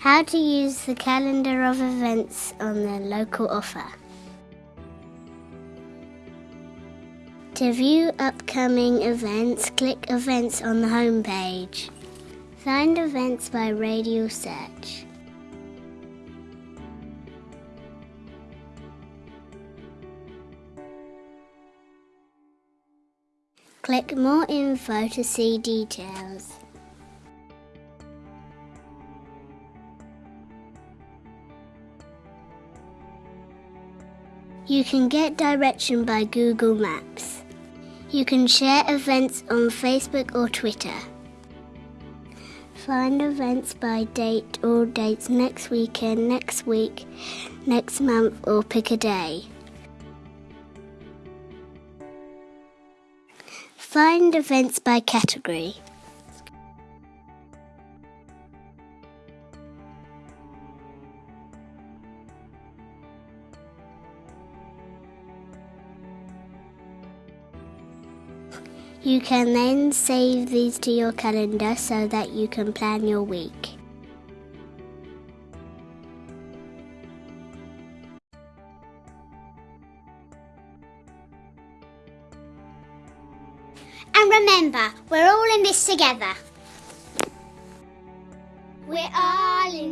How to use the calendar of events on the local offer. To view upcoming events, click Events on the homepage. Find events by radio search. Click More Info to see details. You can get direction by Google Maps. You can share events on Facebook or Twitter. Find events by date or dates next weekend, next week, next month, or pick a day. Find events by category. You can then save these to your calendar so that you can plan your week. And remember, we're all in this together. We're all in.